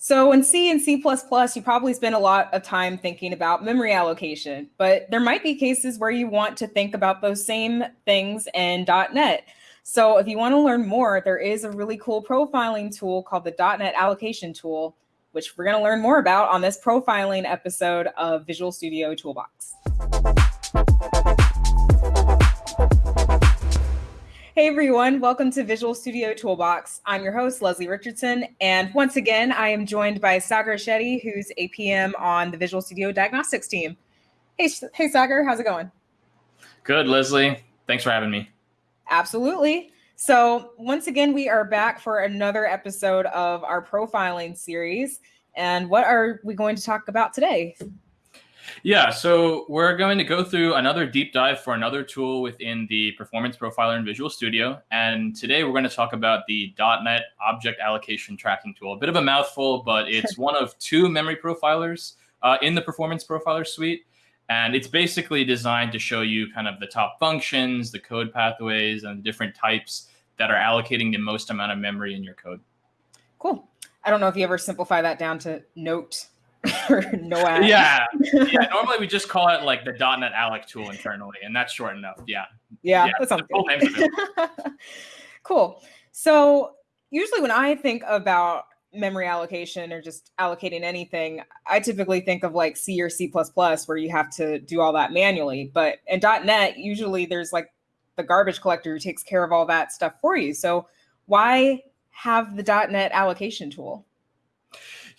So in C and C++, you probably spend a lot of time thinking about memory allocation, but there might be cases where you want to think about those same things in .NET. So if you want to learn more, there is a really cool profiling tool called the .NET Allocation Tool, which we're going to learn more about on this profiling episode of Visual Studio Toolbox. Hey everyone, welcome to Visual Studio Toolbox. I'm your host, Leslie Richardson, and once again, I am joined by Sagar Shetty, who's a PM on the Visual Studio Diagnostics team. Hey, hey Sagar, how's it going? Good, Leslie. Thanks for having me. Absolutely. So once again, we are back for another episode of our profiling series. And what are we going to talk about today? Yeah, so we're going to go through another deep dive for another tool within the Performance Profiler in Visual Studio. And today we're going to talk about the .NET Object Allocation Tracking Tool. A bit of a mouthful, but it's one of two memory profilers uh, in the Performance Profiler suite. And it's basically designed to show you kind of the top functions, the code pathways, and different types that are allocating the most amount of memory in your code. Cool. I don't know if you ever simplify that down to note no. Yeah. yeah. Normally we just call it like the .NET Alloc tool internally, and that's short enough. Yeah. Yeah. yeah that sounds cool. cool. So usually when I think about memory allocation or just allocating anything, I typically think of like C or C where you have to do all that manually. But in .NET, usually there's like the garbage collector who takes care of all that stuff for you. So why have the .NET allocation tool?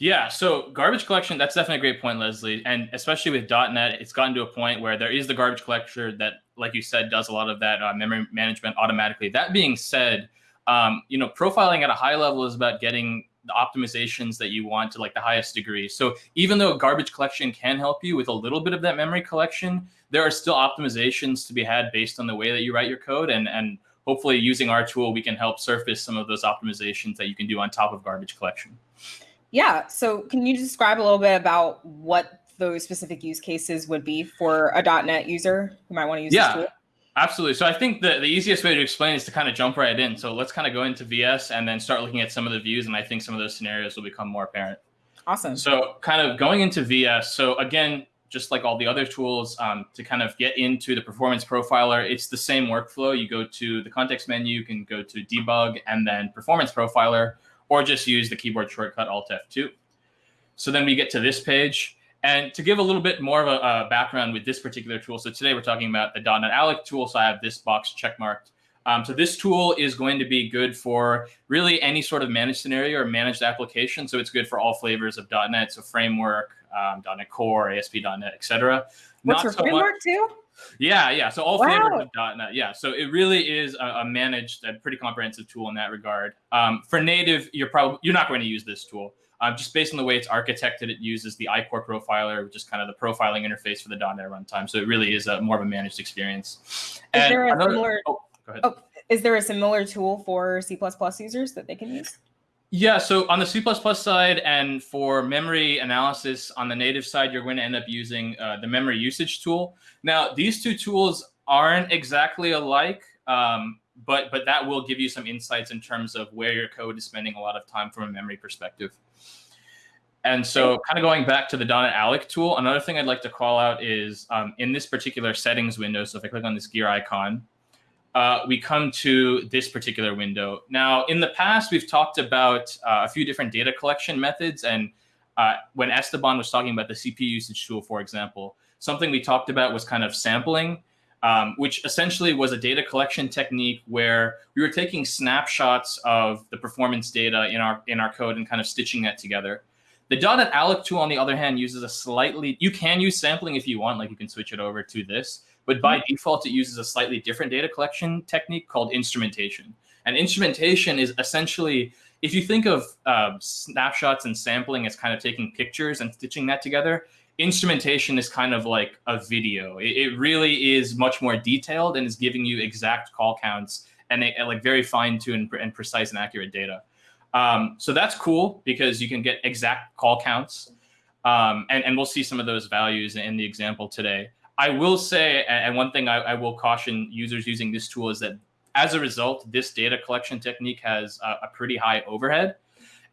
Yeah, so garbage collection, that's definitely a great point, Leslie. And especially with .NET, it's gotten to a point where there is the garbage collector that, like you said, does a lot of that uh, memory management automatically. That being said, um, you know, profiling at a high level is about getting the optimizations that you want to like the highest degree. So even though garbage collection can help you with a little bit of that memory collection, there are still optimizations to be had based on the way that you write your code. And, and hopefully using our tool, we can help surface some of those optimizations that you can do on top of garbage collection. Yeah. So can you describe a little bit about what those specific use cases would be for a .NET user who might want to use yeah. this tool? Absolutely. So I think the, the easiest way to explain is to kind of jump right in. So let's kind of go into VS and then start looking at some of the views. And I think some of those scenarios will become more apparent. Awesome. So kind of going into VS. So again, just like all the other tools, um, to kind of get into the performance profiler, it's the same workflow. You go to the context menu, you can go to debug and then performance profiler or just use the keyboard shortcut Alt F2. So then we get to this page. And to give a little bit more of a, a background with this particular tool, so today we're talking about the .NET Alloc tool, so I have this box checkmarked. Um, so this tool is going to be good for really any sort of managed scenario or managed application. So it's good for all flavors of .NET, so framework, um, .NET Core, ASP.NET, etc. What's Not for so framework much, too? Yeah, yeah. So all wow. flavors of .NET. Yeah. So it really is a, a managed, a pretty comprehensive tool in that regard. Um, for native, you're probably you're not going to use this tool. Um, just based on the way it's architected, it uses the ICorProfiler, which is kind of the profiling interface for the .NET runtime. So it really is a more of a managed experience. Is and there a another, similar? Oh, go ahead. Oh, is there a similar tool for C++ users that they can use? Yeah, so on the C++ side and for memory analysis on the native side, you're going to end up using uh, the memory usage tool. Now, these two tools aren't exactly alike, um, but, but that will give you some insights in terms of where your code is spending a lot of time from a memory perspective. And so kind of going back to the .NET Alloc tool, another thing I'd like to call out is um, in this particular settings window, so if I click on this gear icon, uh, we come to this particular window. Now, in the past, we've talked about uh, a few different data collection methods. And uh, when Esteban was talking about the CPU usage tool, for example, something we talked about was kind of sampling, um, which essentially was a data collection technique where we were taking snapshots of the performance data in our, in our code and kind of stitching that together. The .NET Alloc tool, on the other hand, uses a slightly, you can use sampling if you want, like you can switch it over to this. But by default, it uses a slightly different data collection technique called instrumentation. And instrumentation is essentially, if you think of uh, snapshots and sampling as kind of taking pictures and stitching that together, instrumentation is kind of like a video. It, it really is much more detailed and is giving you exact call counts and, and like very fine-tuned and precise and accurate data. Um, so that's cool because you can get exact call counts. Um, and, and we'll see some of those values in the example today. I will say, and one thing I, I, will caution users using this tool is that as a result, this data collection technique has a, a pretty high overhead.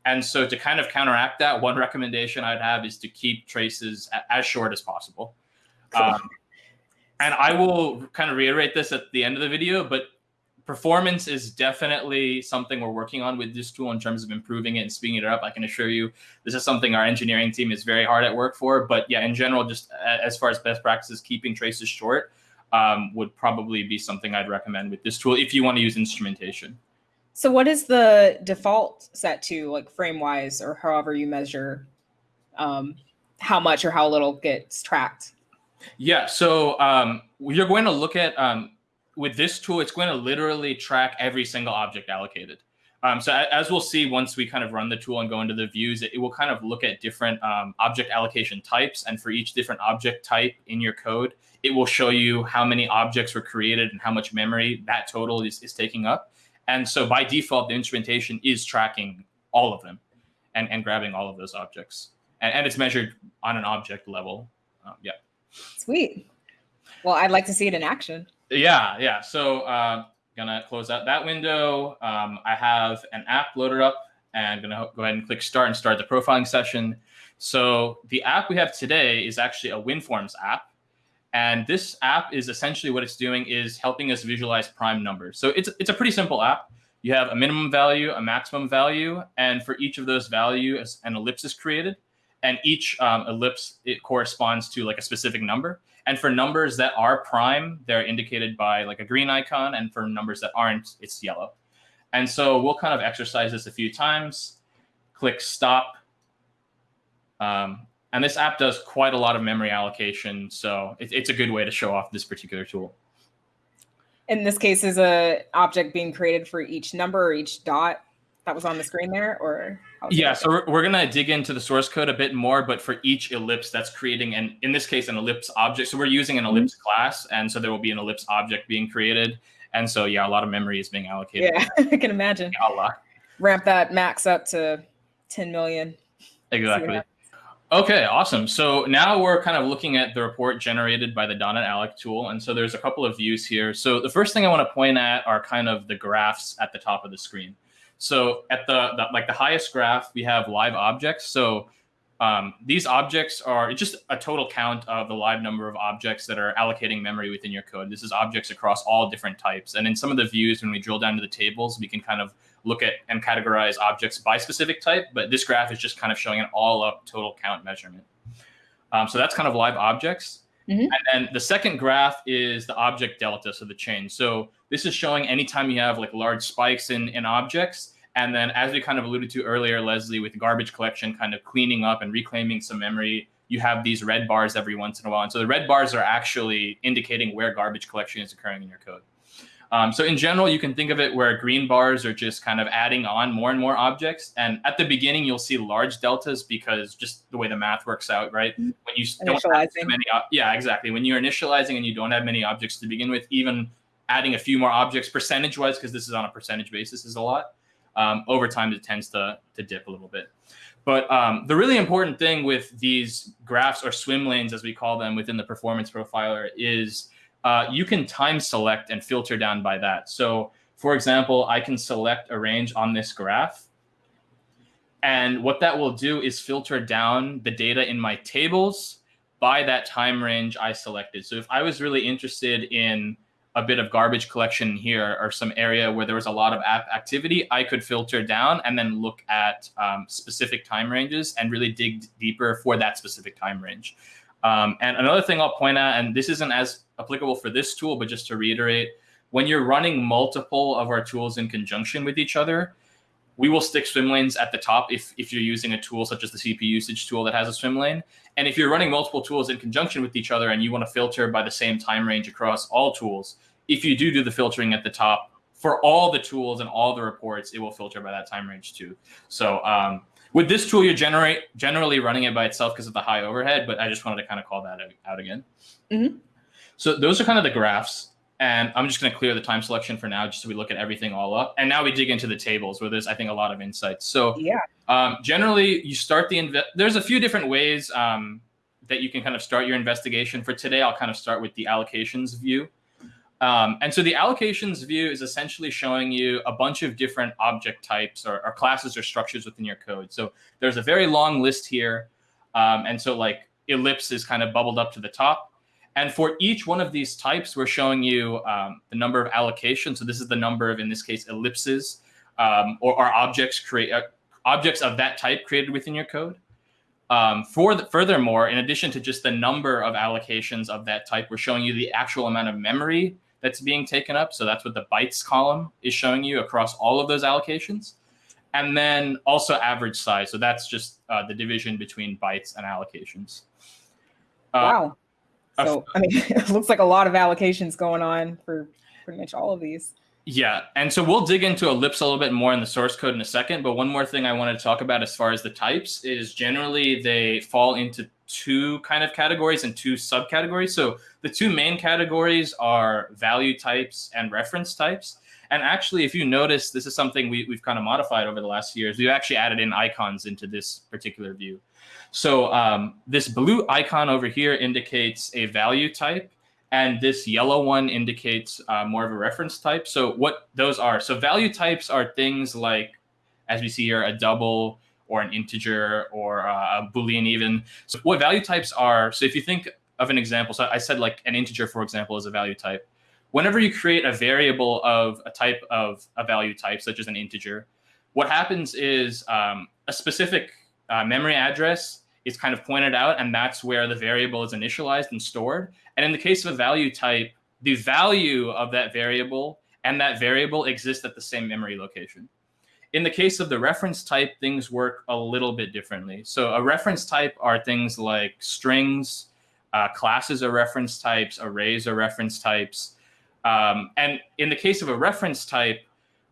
And so to kind of counteract that, one recommendation I'd have is to keep traces as short as possible. Cool. Um, and I will kind of reiterate this at the end of the video, but performance is definitely something we're working on with this tool in terms of improving it and speeding it up. I can assure you this is something our engineering team is very hard at work for. But yeah, in general, just as far as best practices, keeping traces short um, would probably be something I'd recommend with this tool if you want to use instrumentation. So what is the default set to like frame wise or however you measure um, how much or how little gets tracked? Yeah, so um, you're going to look at, um, with this tool, it's going to literally track every single object allocated. Um, so as we'll see once we kind of run the tool and go into the views, it, it will kind of look at different um, object allocation types. And for each different object type in your code, it will show you how many objects were created and how much memory that total is, is taking up. And so by default, the instrumentation is tracking all of them and, and grabbing all of those objects. And, and it's measured on an object level. Um, yeah. Sweet. Well, I'd like to see it in action. Yeah, yeah. So uh, gonna close out that window. Um, I have an app loaded up and gonna go ahead and click start and start the profiling session. So the app we have today is actually a WinForms app. And this app is essentially what it's doing is helping us visualize prime numbers. So it's, it's a pretty simple app. You have a minimum value, a maximum value, and for each of those values, an ellipse is created. And each um, ellipse, it corresponds to like a specific number. And for numbers that are prime, they're indicated by like a green icon. And for numbers that aren't, it's yellow. And so we'll kind of exercise this a few times. Click stop. Um, and this app does quite a lot of memory allocation. So it, it's a good way to show off this particular tool. In this case, is a object being created for each number or each dot that was on the screen there or? Yeah, so we're, we're going to dig into the source code a bit more, but for each ellipse that's creating, and in this case, an ellipse object. So we're using an mm-hmm. ellipse mm -hmm. class, and so there will be an ellipse object being created. And so, yeah, a lot of memory is being allocated. Yeah, I can imagine. Allah. Ramp that max up to 10 million. Exactly. Okay, awesome. So now we're kind of looking at the report generated by the .NET tool. And so there's a couple of views here. So the first thing I want to point at are kind of the graphs at the top of the screen. So at the, the like the highest graph, we have live objects. So um, these objects are just a total count of the live number of objects that are allocating memory within your code. This is objects across all different types. And in some of the views, when we drill down to the tables, we can kind of look at and categorize objects by specific type, but this graph is just kind of showing an all up total count measurement. Um, so that's kind of live objects. Mm -hmm. And then the second graph is the object delta, so the change. So this is showing anytime you have like large spikes in, in objects. And then as we kind of alluded to earlier, Leslie, with garbage collection kind of cleaning up and reclaiming some memory, you have these red bars every once in a while. And so the red bars are actually indicating where garbage collection is occurring in your code. Um, so in general, you can think of it where green bars are just kind of adding on more and more objects. And at the beginning, you'll see large deltas because just the way the math works out, right? Mm-hmm. When you don't have many, yeah, exactly. When you're initializing and you don't have many objects to begin with, even adding a few more objects percentage-wise, because this is on a percentage basis, is a lot. Um, over time, it tends to to dip a little bit. But um, the really important thing with these graphs or swim lanes, as we call them within the performance profiler, is uh, you can time select and filter down by that. So for example, I can select a range on this graph. And what that will do is filter down the data in my tables by that time range I selected. So if I was really interested in a bit of garbage collection here or some area where there was a lot of app activity, I could filter down and then look at um, specific time ranges and really dig deeper for that specific time range. Um, and another thing I'll point out, and this isn't as applicable for this tool, but just to reiterate, when you're running multiple of our tools in conjunction with each other, we will stick swim lanes at the top if, if you're using a tool such as the CPU usage tool that has a swim lane. And if you're running multiple tools in conjunction with each other and you want to filter by the same time range across all tools, if you do do the filtering at the top, for all the tools and all the reports, it will filter by that time range too. So um, with this tool, you're generate generally running it by itself because of the high overhead, but I just wanted to kind of call that out again. Mm -hmm. So those are kind of the graphs. And I'm just going to clear the time selection for now, just so we look at everything all up. And now we dig into the tables where there's, I think, a lot of insights. So yeah, um, generally you start the, there's a few different ways um, that you can kind of start your investigation. For today, I'll kind of start with the allocations view. Um, and so the allocations view is essentially showing you a bunch of different object types or, or classes or structures within your code. So there's a very long list here. Um, and so like ellipse is kind of bubbled up to the top. And for each one of these types, we're showing you um, the number of allocations. So this is the number of, in this case, ellipses um, or, or, objects create uh, objects of that type created within your code. Um, for the, furthermore, in addition to just the number of allocations of that type, we're showing you the actual amount of memory that's being taken up. So that's what the bytes column is showing you across all of those allocations. And then also average size. So that's just uh, the division between bytes and allocations. Uh, wow. So, I mean, it looks like a lot of allocations going on for pretty much all of these. Yeah, and so we'll dig into Ellipse a little bit more in the source code in a second. But one more thing I wanted to talk about as far as the types is generally they fall into two kind of categories and two subcategories. So the two main categories are value types and reference types. And actually, if you notice, this is something we, we've kind of modified over the last years. We've actually added in icons into this particular view. So um, this blue icon over here indicates a value type and this yellow one indicates uh, more of a reference type. So what those are, so value types are things like, as we see here, a double or an integer or uh, a Boolean even. So what value types are, so if you think of an example, so I said like an integer, for example, is a value type. Whenever you create a variable of a type of a value type, such as an integer, what happens is um, a specific uh, memory address is kind of pointed out, and that's where the variable is initialized and stored. And in the case of a value type, the value of that variable and that variable exist at the same memory location. In the case of the reference type, things work a little bit differently. So a reference type are things like strings, uh, classes are reference types, arrays are reference types. Um, and in the case of a reference type,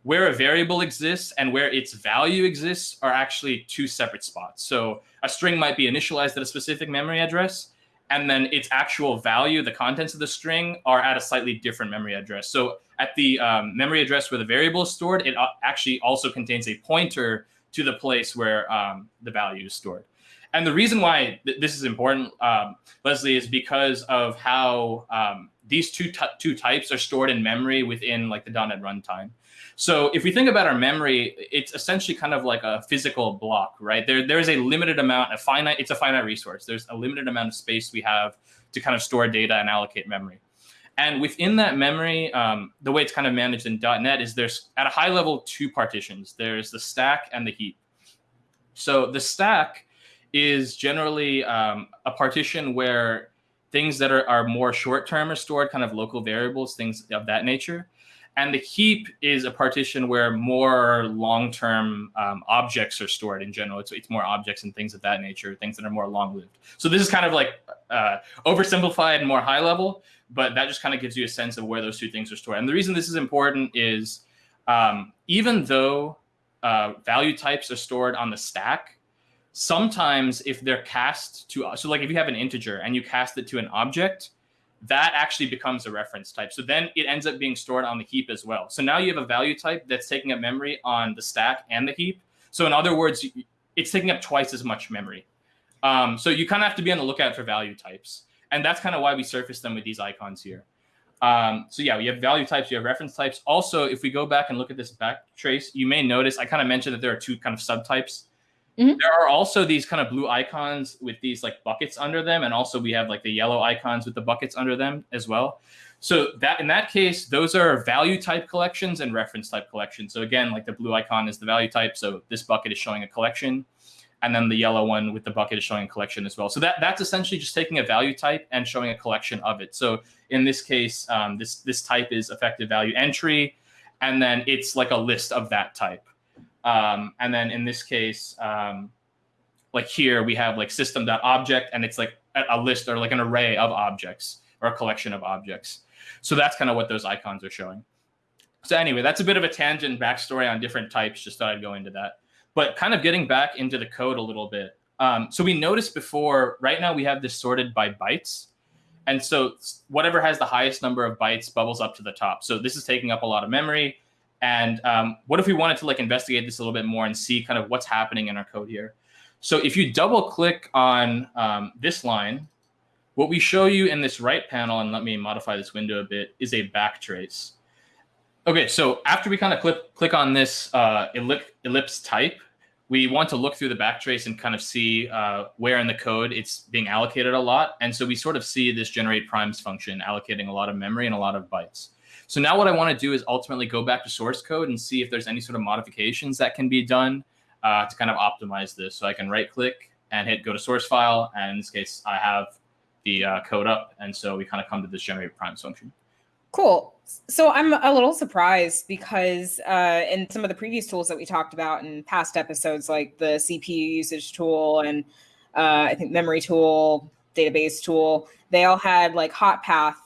where a variable exists and where its value exists are actually two separate spots. So a string might be initialized at a specific memory address, and then its actual value, the contents of the string, are at a slightly different memory address. So at the um, memory address where the variable is stored, it uh, actually also contains a pointer to the place where um, the value is stored. And the reason why th this is important, um, Leslie, is because of how um, these two, two types are stored in memory within like the .NET runtime. So if we think about our memory, it's essentially kind of like a physical block, right? There, there is a limited amount, a finite, it's a finite resource. There's a limited amount of space we have to kind of store data and allocate memory. And within that memory, um, the way it's kind of managed in .NET is there's at a high level two partitions. There's the stack and the heap. So the stack is generally um, a partition where things that are, are more short term are stored, kind of local variables, things of that nature. And the heap is a partition where more long-term um, objects are stored in general. It's, it's more objects and things of that nature, things that are more long-lived. So this is kind of like uh, oversimplified and more high level, but that just kind of gives you a sense of where those two things are stored. And the reason this is important is um, even though uh, value types are stored on the stack, sometimes if they're cast to, so like if you have an integer and you cast it to an object, that actually becomes a reference type. So then it ends up being stored on the heap as well. So now you have a value type that's taking up memory on the stack and the heap. So in other words, it's taking up twice as much memory. Um, so you kind of have to be on the lookout for value types. And that's kind of why we surface them with these icons here. Um, so yeah, we have value types, you have reference types. Also, if we go back and look at this back trace, you may notice I kind of mentioned that there are two kind of subtypes Mm -hmm. There are also these kind of blue icons with these like buckets under them. And also we have like the yellow icons with the buckets under them as well. So that in that case, those are value type collections and reference type collections. So again, like the blue icon is the value type. So this bucket is showing a collection. And then the yellow one with the bucket is showing a collection as well. So that, that's essentially just taking a value type and showing a collection of it. So in this case, um, this, this type is effective value entry. And then it's like a list of that type. Um, and then in this case, um, like here we have like system.object and it's like a, list or like an array of objects or a collection of objects. So that's kind of what those icons are showing. So anyway, that's a bit of a tangent backstory on different types. Just thought I'd go into that. But kind of getting back into the code a little bit. Um, so we noticed before, right now we have this sorted by bytes. And so whatever has the highest number of bytes bubbles up to the top. So this is taking up a lot of memory. And um, what if we wanted to like investigate this a little bit more and see kind of what's happening in our code here? So if you double click on um, this line, what we show you in this right panel, and let me modify this window a bit, is a backtrace. Okay, so after we kind of click, click on this uh, ellipse, type, we want to look through the backtrace and kind of see uh, where in the code it's being allocated a lot. And so we sort of see this generate primes function allocating a lot of memory and a lot of bytes. So now what I want to do is ultimately go back to source code and see if there's any sort of modifications that can be done uh, to kind of optimize this. So I can right click and hit go to source file. And in this case, I have the uh, code up. And so we kind of come to this generate primes function. Cool. So I'm a little surprised because uh, in some of the previous tools that we talked about in past episodes, like the CPU usage tool and uh, I think memory tool, database tool, they all had like hot path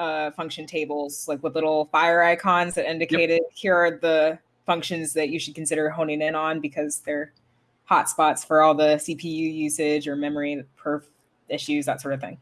uh, function tables, like with little fire icons that indicated yep. here are the functions that you should consider honing in on because they're hotspots for all the CPU usage or memory perf issues, that sort of thing.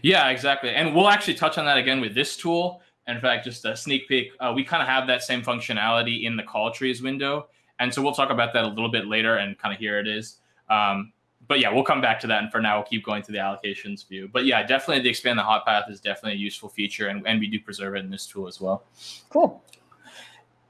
Yeah, exactly. And we'll actually touch on that again with this tool. In fact, just a sneak peek, uh, we kind of have that same functionality in the call trees window. And so we'll talk about that a little bit later and kind of here it is. Um, but yeah, we'll come back to that. And for now, we'll keep going to the allocations view. But yeah, definitely the expand the hot path is definitely a useful feature. And, and we do preserve it in this tool as well. Cool.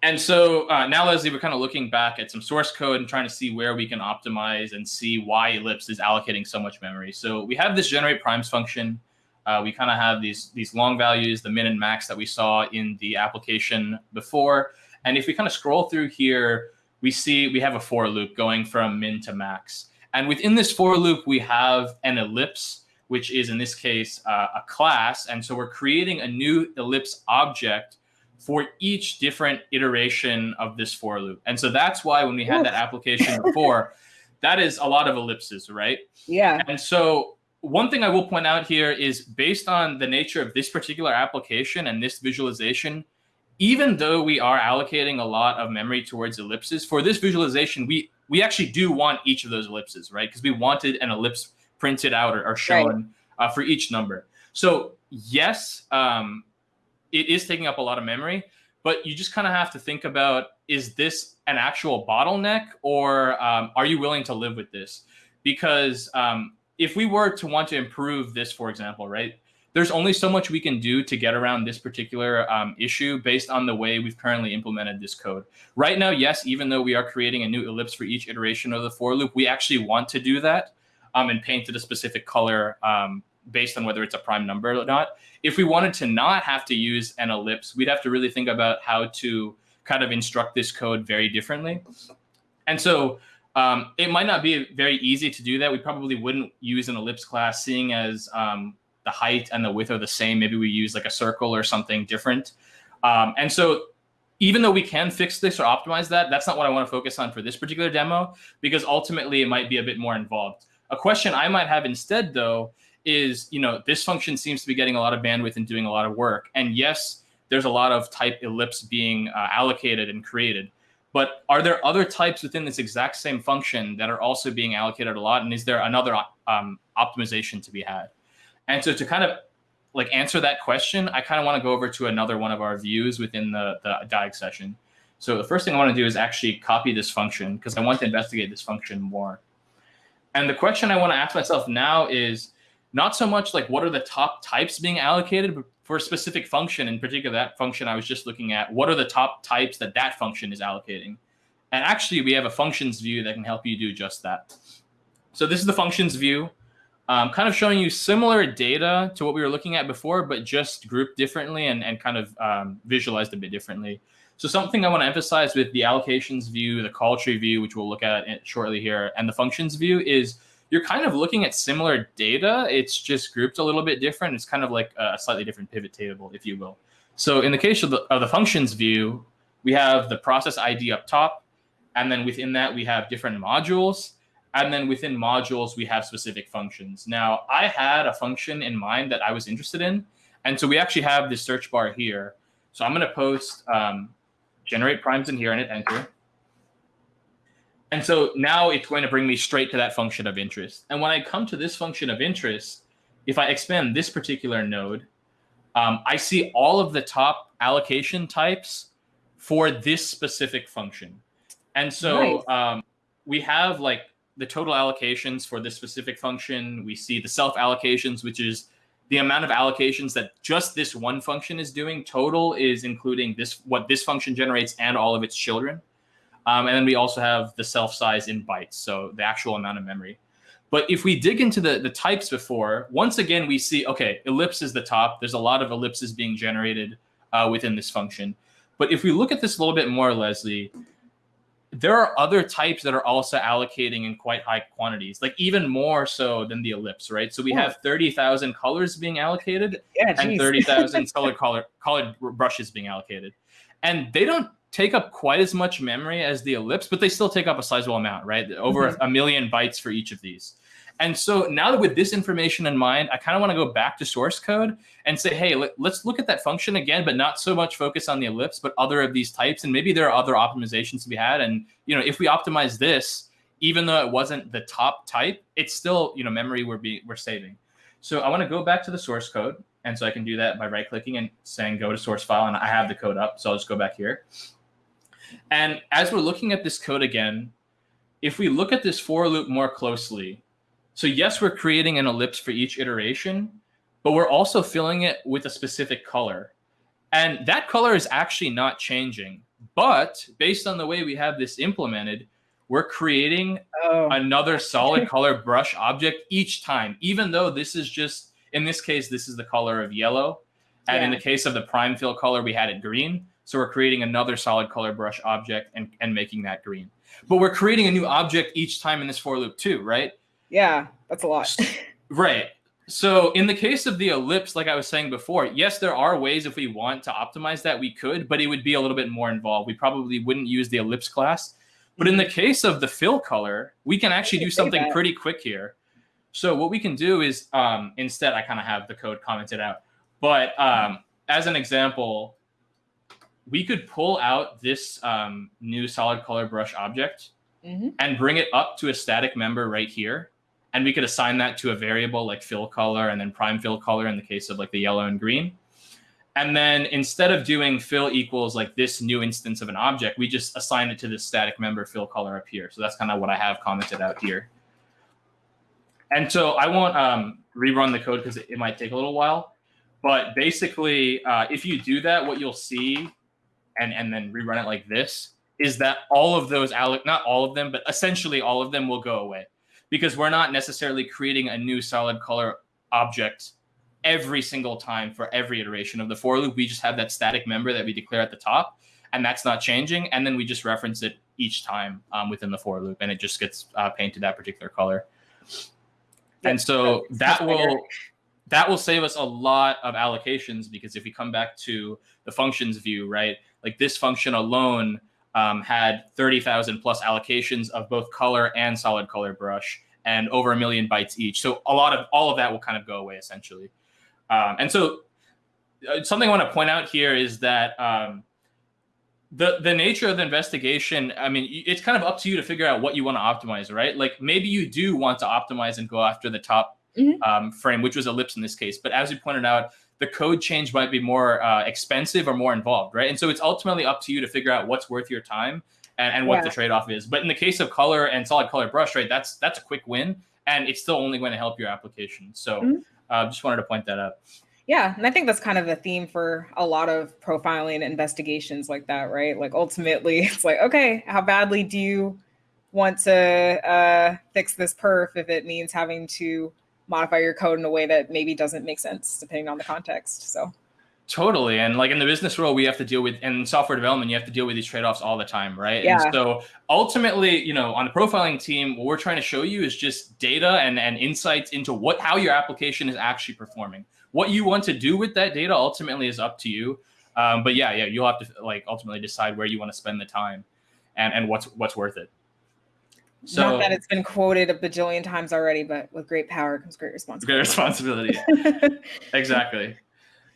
And so uh, now, Leslie, we're kind of looking back at some source code and trying to see where we can optimize and see why Ellipse is allocating so much memory. So we have this generate primes function. Uh, we kind of have these, these long values, the min and max that we saw in the application before. And if we kind of scroll through here, we see we have a for loop going from min to max. And within this for loop, we have an ellipse, which is in this case uh, a class. And so we're creating a new ellipse object for each different iteration of this for loop. And so that's why when we had that application before, that is a lot of ellipses, right? Yeah. And so one thing I will point out here is based on the nature of this particular application and this visualization, even though we are allocating a lot of memory towards ellipses, for this visualization, we we actually do want each of those ellipses, right? Because we wanted an ellipse printed out or, or shown right. uh, for each number. So yes, um, it is taking up a lot of memory, but you just kind of have to think about, is this an actual bottleneck or um, are you willing to live with this? Because um, if we were to want to improve this, for example, right, there's only so much we can do to get around this particular um, issue based on the way we've currently implemented this code. Right now, yes, even though we are creating a new ellipse for each iteration of the for loop, we actually want to do that um, and paint it a specific color um, based on whether it's a prime number or not. If we wanted to not have to use an ellipse, we'd have to really think about how to kind of instruct this code very differently. And so um, it might not be very easy to do that. We probably wouldn't use an ellipse class, seeing as um, the height and the width are the same. Maybe we use like a circle or something different. Um, and so even though we can fix this or optimize that, that's not what I want to focus on for this particular demo, because ultimately it might be a bit more involved. A question I might have instead, though, is, you know, this function seems to be getting a lot of bandwidth and doing a lot of work. And yes, there's a lot of type ellipse being uh, allocated and created. But are there other types within this exact same function that are also being allocated a lot? And is there another um, optimization to be had? And so to kind of like answer that question, I kind of want to go over to another one of our views within the, the DIAG session. So the first thing I want to do is actually copy this function because I want to investigate this function more. And the question I want to ask myself now is, not so much like what are the top types being allocated, but for a specific function, in particular that function I was just looking at, what are the top types that that function is allocating? And actually, we have a functions view that can help you do just that. So this is the functions view, um, kind of showing you similar data to what we were looking at before, but just grouped differently and, and kind of um, visualized a bit differently. So something I want to emphasize with the allocations view, the call tree view, which we'll look at shortly here, and the functions view is you're kind of looking at similar data. It's just grouped a little bit different. It's kind of like a slightly different pivot table, if you will. So in the case of the, of the functions view, we have the process ID up top. And then within that, we have different modules. And then within modules, we have specific functions. Now, I had a function in mind that I was interested in. And so we actually have this search bar here. So I'm going to post um, generate primes in here and hit enter. And so now it's going to bring me straight to that function of interest. And when I come to this function of interest, if I expand this particular node, um, I see all of the top allocation types for this specific function. And so nice. um, we have like the total allocations for this specific function. We see the self allocations, which is the amount of allocations that just this one function is doing. Total is including this what this function generates and all of its children. Um, and then we also have the self size in bytes, so the actual amount of memory. But if we dig into the, the types before, once again, we see, okay, ellipse is the top. There's a lot of ellipses being generated uh, within this function. But if we look at this a little bit more, Leslie, there are other types that are also allocating in quite high quantities, like even more so than the ellipse, right? So we have 30,000 colors being allocated yeah, and 30,000 colored, color, colored brushes being allocated. And they don't take up quite as much memory as the ellipse, but they still take up a sizable amount, right? Over mm -hmm. a million bytes for each of these. And so now that with this information in mind, I kind of want to go back to source code and say, hey, let, us look at that function again, but not so much focus on the ellipse, but other of these types. And maybe there are other optimizations to be had. And you know, if we optimize this, even though it wasn't the top type, it's still you know memory we're being we're saving. So I want to go back to the source code. And so I can do that by right clicking and saying go to source file. And I have the code up. So I'll just go back here. And as we're looking at this code again, if we look at this for loop more closely, so yes, we're creating an ellipse for each iteration, but we're also filling it with a specific color. And that color is actually not changing. But based on the way we have this implemented, we're creating oh. another solid color brush object each time, even though this is just, in this case, this is the color of yellow. And yeah. in the case of the prime fill color, we had it green. So we're creating another solid color brush object and, and making that green. But we're creating a new object each time in this for loop too, right? Yeah, that's a lot. right. So in the case of the ellipse, like I was saying before, yes, there are ways if we want to optimize that we could, but it would be a little bit more involved. We probably wouldn't use the ellipse class. But in the mm-hmm. case of the fill color, we can actually do something pretty quick here. So what we can do is um, instead, I kind of have the code commented out. But um, as an example, we could pull out this um, new solid color brush object mm -hmm. and bring it up to a static member right here and we could assign that to a variable like fill color and then prime fill color in the case of like the yellow and green. And then instead of doing fill equals like this new instance of an object, we just assign it to this static member fill color up here. So that's kind of what I have commented out here. And so I won't um, rerun the code because it, it, might take a little while. But basically, uh, if you do that, what you'll see, and, and then rerun it like this, is that all of those, not all of them, but essentially all of them will go away because we're not necessarily creating a new solid color object every single time for every iteration of the for loop. We just have that static member that we declare at the top, and that's not changing. And then we just reference it each time um, within the for loop, and it just gets uh, painted that particular color. And so that will that will save us a lot of allocations because if we come back to the functions view, right, like this function alone um, had 30,000 plus allocations of both color and solid color brush and over a million bytes each. So a lot of all of that will kind of go away essentially. Um, and so uh, something I want to point out here is that um, the the nature of the investigation, I mean, it's kind of up to you to figure out what you want to optimize, right? Like maybe you do want to optimize and go after the top mm -hmm. frame, which was ellipse in this case. But as you pointed out, the code change might be more uh, expensive or more involved, right? And so it's ultimately up to you to figure out what's worth your time and, and what yeah. the trade-off is. But in the case of color and solid color brush, right, that's that's a quick win, and it's still only going to help your application. So mm -hmm. uh, just wanted to point that out. Yeah, and I think that's kind of a theme for a lot of profiling investigations like that, right? Like ultimately, it's like, okay, how badly do you want to uh, fix this perf if it means having to modify your code in a way that maybe doesn't make sense depending on the context. So totally. And like in the business world, we have to deal with in software development, you have to deal with these trade-offs all the time, right? Yeah. And so ultimately, you know, on the profiling team, what we're trying to show you is just data and, and insights into what how your application is actually performing. What you want to do with that data ultimately is up to you. Um, but yeah, yeah, you'll have to like ultimately decide where you want to spend the time and, and what's what's worth it. So, Not that it's been quoted a bajillion times already, but with great power comes great responsibility. Great responsibility. exactly.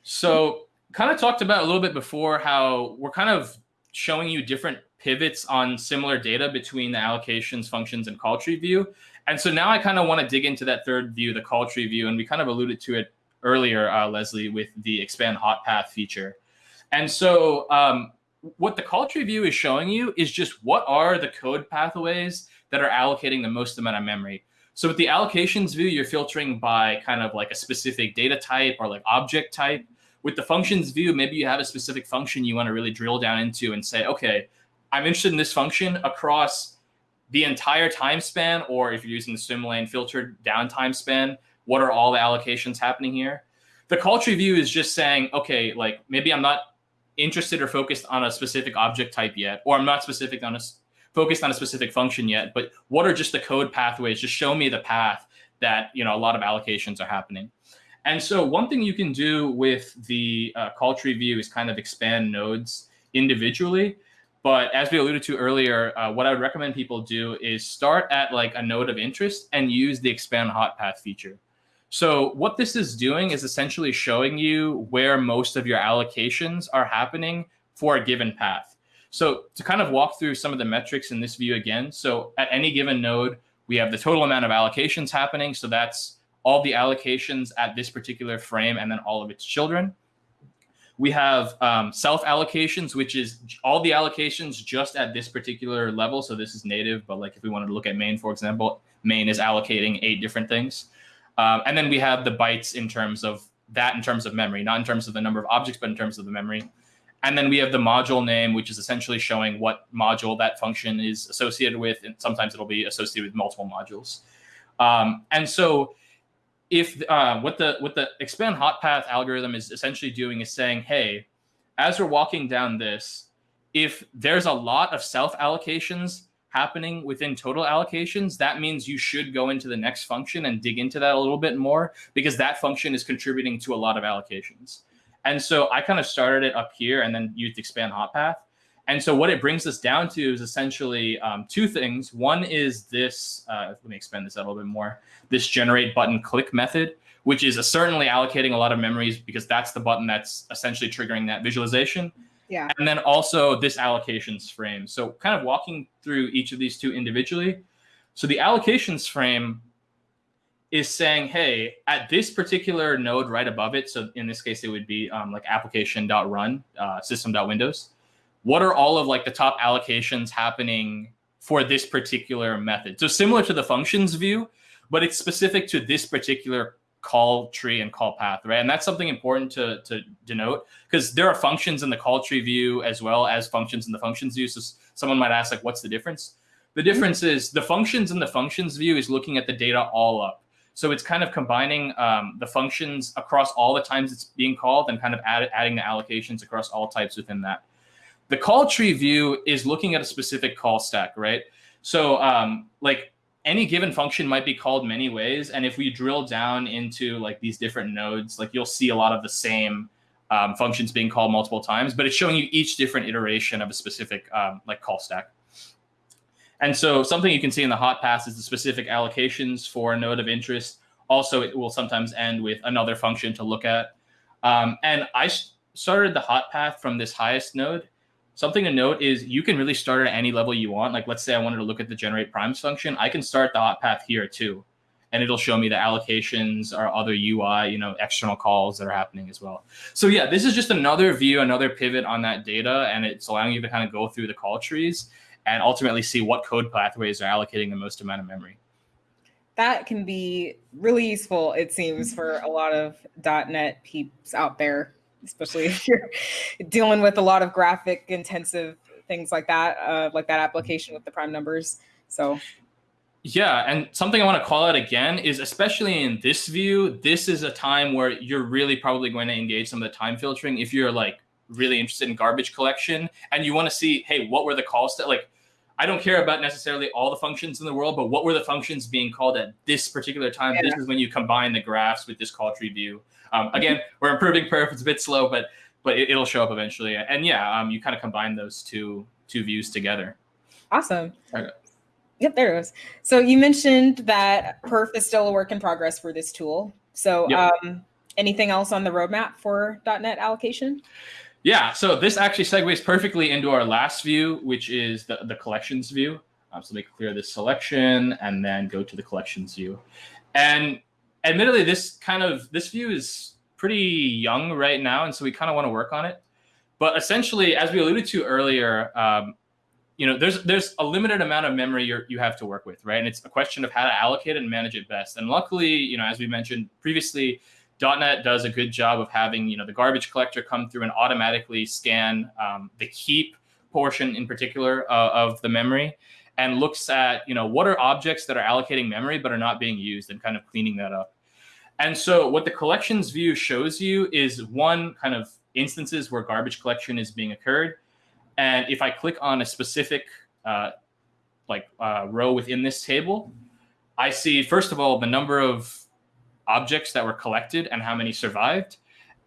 So, kind of talked about a little bit before how we're kind of showing you different pivots on similar data between the allocations, functions, and call tree view. And so now I kind of want to dig into that third view, the call tree view, and we kind of alluded to it earlier, uh, Leslie, with the expand hot path feature. And so um, what the call tree view is showing you is just what are the code pathways that are allocating the most amount of memory. So with the allocations view, you're filtering by kind of like a specific data type or like object type. With the functions view, maybe you have a specific function you want to really drill down into and say, okay, I'm interested in this function across the entire time span, or if you're using the swim lane filtered down time span, what are all the allocations happening here? The call tree view is just saying, okay, like maybe I'm not interested or focused on a specific object type yet, or I'm not specific on a focused on a specific function yet, but what are just the code pathways? Just show me the path that you know a lot of allocations are happening. And so one thing you can do with the uh, call tree view is kind of expand nodes individually. But as we alluded to earlier, uh, what I would recommend people do is start at like a node of interest and use the expand hot path feature. So what this is doing is essentially showing you where most of your allocations are happening for a given path. So to kind of walk through some of the metrics in this view again, so at any given node, we have the total amount of allocations happening. So that's all the allocations at this particular frame and then all of its children. We have um, self allocations, which is all the allocations just at this particular level. So this is native, but like if we wanted to look at main, for example, main is allocating eight different things. Um, and then we have the bytes in terms of that in terms of memory, not in terms of the number of objects, but in terms of the memory. And then we have the module name, which is essentially showing what module that function is associated with. And sometimes it'll be associated with multiple modules. Um, and so if uh, what the what the expand hot path algorithm is essentially doing is saying, hey, as we're walking down this, if there's a lot of self allocations happening within total allocations, that means you should go into the next function and dig into that a little bit more because that function is contributing to a lot of allocations. And so I kind of started it up here and then used expand hot path. And so what it brings us down to is essentially um, two things. One is this, uh, let me expand this out a little bit more, this generate button click method, which is certainly allocating a lot of memories because that's the button that's essentially triggering that visualization. Yeah. And then also this allocations frame. So kind of walking through each of these two individually. So the allocations frame is saying, hey, at this particular node right above it, so in this case, it would be um, like application.run, uh, system.windows. What are all of like the top allocations happening for this particular method? So similar to the functions view, but it's specific to this particular call tree and call path, right? And that's something important to, to denote because there are functions in the call tree view as well as functions in the functions view. So someone might ask like, what's the difference? The difference is the functions in the functions view is looking at the data all up. So it's kind of combining um, the functions across all the times it's being called and kind of add, adding the allocations across all types within that. The call tree view is looking at a specific call stack, right? So um, like any given function might be called many ways. And if we drill down into like these different nodes, like you'll see a lot of the same um, functions being called multiple times, but it's showing you each different iteration of a specific um, like call stack. And so something you can see in the hot path is the specific allocations for a node of interest. Also, it will sometimes end with another function to look at. Um, and I started the hot path from this highest node Something to note is you can really start at any level you want. Like let's say I wanted to look at the generate primes function, I can start the hot path here too. And it'll show me the allocations or other UI, you know, external calls that are happening as well. So yeah, this is just another view, another pivot on that data. And it's allowing you to kind of go through the call trees and ultimately see what code pathways are allocating the most amount of memory that can be really useful, it seems, for a lot of .NET peeps out there especially if you're dealing with a lot of graphic intensive things like that, uh, like that application with the prime numbers. So yeah, and something I want to call out again is especially in this view, this is a time where you're really probably going to engage some of the time filtering if you're like really interested in garbage collection and you want to see, hey, what were the calls that like I don't care about necessarily all the functions in the world, but what were the functions being called at this particular time? Yeah. This is when you combine the graphs with this call tree view. Um, again, we're improving perf. It's a bit slow, but but it, will show up eventually. And yeah, um, you kind of combine those two two views together. Awesome. Okay. Yep, there it goes. So you mentioned that perf is still a work in progress for this tool. So yep. um, anything else on the roadmap for .NET allocation? Yeah, so this actually segues perfectly into our last view, which is the, the collections view. Um, so make clear this selection and then go to the collections view. And admittedly, this kind of this view is pretty young right now, and so we kind of want to work on it. But essentially, as we alluded to earlier, um, you know, there's there's a limited amount of memory you you have to work with, right? And it's a question of how to allocate and manage it best. And luckily, you know, as we mentioned previously, .NET does a good job of having you know the garbage collector come through and automatically scan um, the heap portion in particular uh, of the memory and looks at you know what are objects that are allocating memory but are not being used and kind of cleaning that up. And so what the collections view shows you is one kind of instances where garbage collection is being occurred. And if I click on a specific uh, like uh, row within this table, I see, first of all, the number of objects that were collected and how many survived.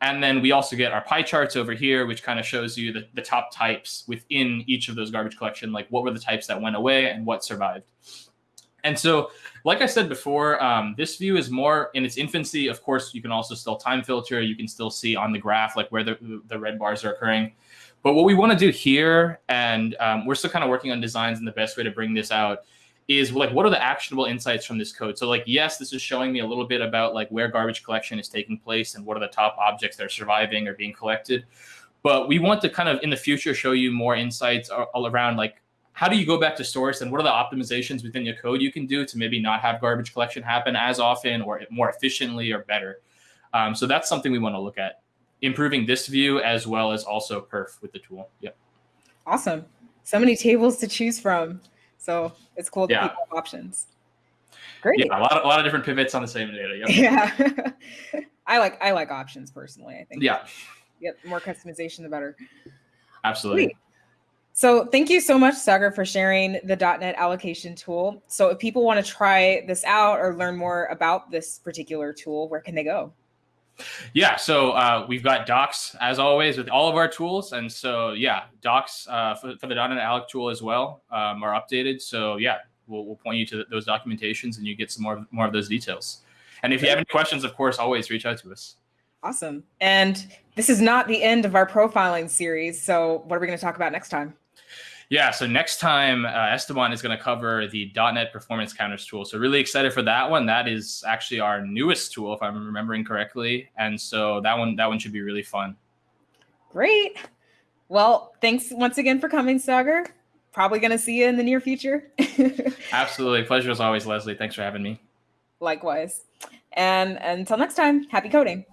And then we also get our pie charts over here, which kind of shows you the, the top types within each of those garbage collection, like what were the types that went away and what survived. And so, like I said before, um, this view is more in its infancy. Of course, you can also still time filter. You can still see on the graph like where the, the red bars are occurring. But what we want to do here, and um, we're still kind of working on designs and the best way to bring this out, is like what are the actionable insights from this code? So like, yes, this is showing me a little bit about like where garbage collection is taking place and what are the top objects that are surviving or being collected. But we want to kind of in the future show you more insights all around like how do you go back to source and what are the optimizations within your code you can do to maybe not have garbage collection happen as often or more efficiently or better. Um, so that's something we want to look at, improving this view as well as also perf with the tool. Yep. Awesome. So many tables to choose from. So it's cool to yeah. have options. Great. Yeah, a lot of a lot of different pivots on the same data. Yep. Yeah. I like I like options personally. I think. Yeah. Yep. More customization, the better. Absolutely. Great. So thank you so much, Sagar, for sharing the .NET allocation tool. So if people want to try this out or learn more about this particular tool, where can they go? Yeah, so uh, we've got docs as always with all of our tools, and so yeah, docs uh, for, for, the .NET Alloc tool as well um, are updated. So yeah, we'll, we'll point you to those documentations, and you get some more more of those details. And if you have any questions, of course, always reach out to us. Awesome. And this is not the end of our profiling series. So what are we going to talk about next time? Yeah, so next time uh, Esteban is going to cover the .NET Performance Counters tool. So really excited for that one. That is actually our newest tool, if I'm remembering correctly, and so that one that one should be really fun. Great. Well, thanks once again for coming, Sagar. Probably going to see you in the near future. Absolutely, pleasure as always, Leslie. Thanks for having me. Likewise. And until next time, happy coding.